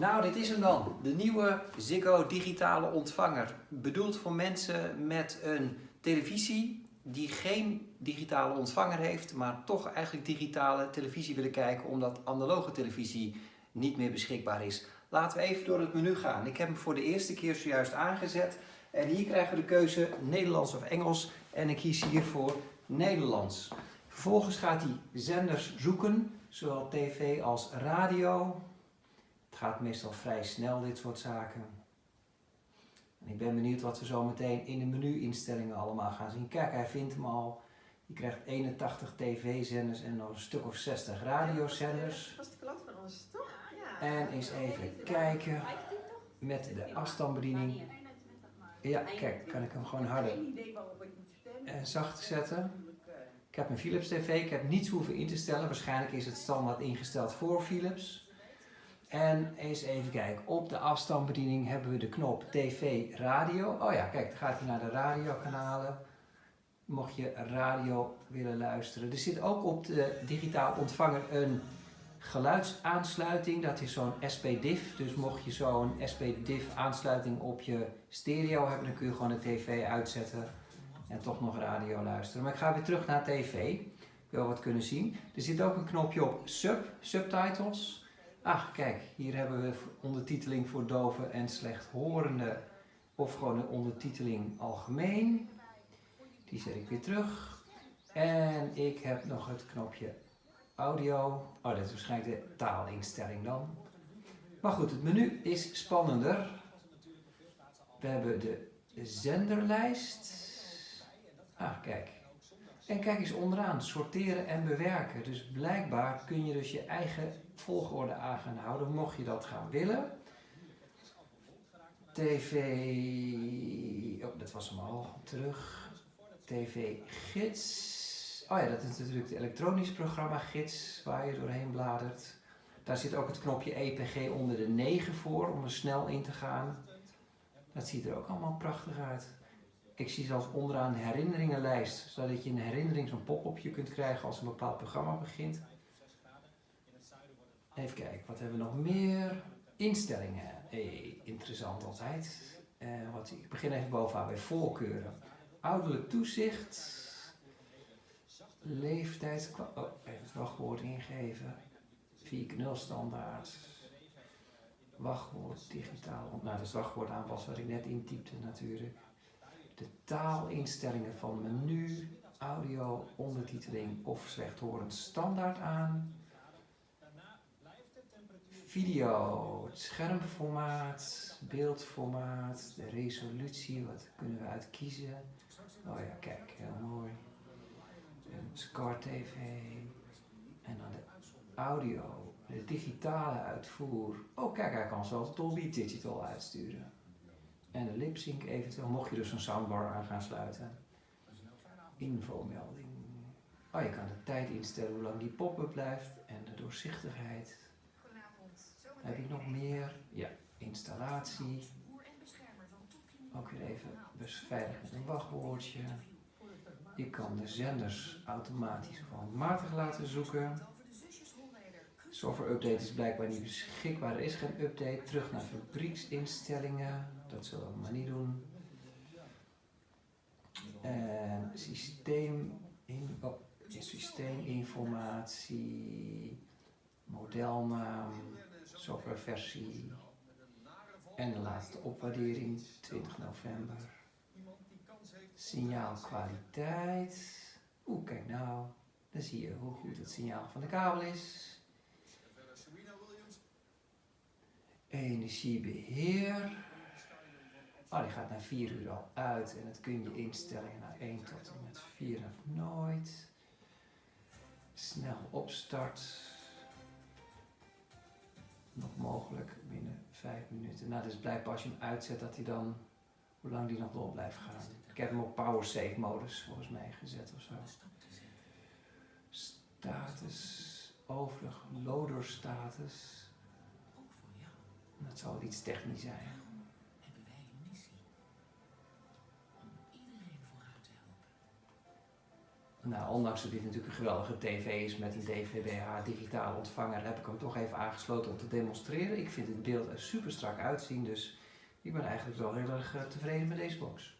Nou, dit is hem dan. De nieuwe Ziggo digitale ontvanger. Bedoeld voor mensen met een televisie die geen digitale ontvanger heeft, maar toch eigenlijk digitale televisie willen kijken omdat analoge televisie niet meer beschikbaar is. Laten we even door het menu gaan. Ik heb hem voor de eerste keer zojuist aangezet. En hier krijgen we de keuze Nederlands of Engels. En ik kies hiervoor Nederlands. Vervolgens gaat hij zenders zoeken, zowel tv als radio. Het gaat meestal vrij snel, dit soort zaken. En ik ben benieuwd wat we zo meteen in de menu-instellingen allemaal gaan zien. Kijk, hij vindt hem al. Je krijgt 81 tv-zenders en nog een stuk of 60 radiozenders. Dat was de klant van ons, toch? Ja. En eens even kijken met de afstandsbediening. Ja, kijk, kan ik hem gewoon harder en zacht zetten. Ik heb een Philips TV, ik heb niets hoeven in te stellen. Waarschijnlijk is het standaard ingesteld voor Philips. En eens even kijken, op de afstandsbediening hebben we de knop TV Radio. Oh ja, kijk, dan gaat hij naar de radiokanalen. Mocht je radio willen luisteren. Er zit ook op de digitaal ontvanger een geluidsaansluiting. Dat is zo'n SPDIF. Dus mocht je zo'n SPDIF aansluiting op je stereo hebben, dan kun je gewoon de tv uitzetten en toch nog radio luisteren. Maar ik ga weer terug naar tv. Ik wil wat kunnen zien. Er zit ook een knopje op sub, subtitles. Ah, kijk, hier hebben we ondertiteling voor doven en slechthorenden. Of gewoon een ondertiteling algemeen. Die zet ik weer terug. En ik heb nog het knopje audio. Oh, dat is waarschijnlijk de taalinstelling dan. Maar goed, het menu is spannender. We hebben de zenderlijst. Ah, kijk. En kijk eens onderaan, sorteren en bewerken. Dus blijkbaar kun je dus je eigen volgorde aan gaan houden, mocht je dat gaan willen. TV, oh dat was hem al, terug. TV gids. Oh ja, dat is natuurlijk het elektronisch programma gids waar je doorheen bladert. Daar zit ook het knopje EPG onder de 9 voor om er snel in te gaan. Dat ziet er ook allemaal prachtig uit. Ik zie zelfs onderaan een herinneringenlijst, zodat je een herinnering, zo'n pop-upje kunt krijgen als een bepaald programma begint. Even kijken, wat hebben we nog meer? Instellingen. Hey, interessant altijd. Uh, wat, ik begin even bovenaan bij voorkeuren. Ouderlijk toezicht. Leeftijd. Oh, even het wachtwoord ingeven. 4.0 standaard. Wachtwoord digitaal. Nou, dat is wachtwoord aanpassen wat ik net intypte natuurlijk. De taalinstellingen van menu, audio, ondertiteling of slechthorend standaard aan video, het schermformaat, beeldformaat, de resolutie, wat kunnen we uitkiezen. Oh ja, kijk, heel mooi. Scar TV. En dan de audio, de digitale uitvoer. Oh kijk, hij kan zelfs Dolby Digital uitsturen. En de lipsync eventueel, mocht je dus een soundbar aan gaan sluiten. Infomelding. Oh, je kan de tijd instellen hoe lang die pop-up blijft en de doorzichtigheid. Heb ik nog meer? Ja, installatie. Ook weer even beveiligd met een wachtwoordje. Je kan de zenders automatisch of handmatig laten zoeken. Software update is blijkbaar niet beschikbaar. Er is geen update. Terug naar fabrieksinstellingen. Dat zullen we maar niet doen. En systeem, in, oh, systeeminformatie, modelnaam softwareversie en de laatste opwaardering 20 november. Signaalkwaliteit. Oeh, kijk nou. Dan zie je hoe goed het signaal van de kabel is. Energiebeheer. Oh, die gaat na 4 uur al uit en dat kun je instellen naar 1 tot en met 4 of nooit. Snel opstart nog mogelijk binnen 5 minuten. Nou, dus blijkbaar als je hem uitzet dat hij dan, hoe lang die nog door blijft gaan. Ik heb hem op power save modus volgens mij gezet of zo. Status, overig, loader status. Dat zal iets technisch zijn. Nou, ondanks dat dit natuurlijk een geweldige tv is met een DVB-H digitale ontvanger, heb ik hem toch even aangesloten om te demonstreren. Ik vind het beeld er super strak uitzien, dus ik ben eigenlijk wel heel erg eh, tevreden met deze box.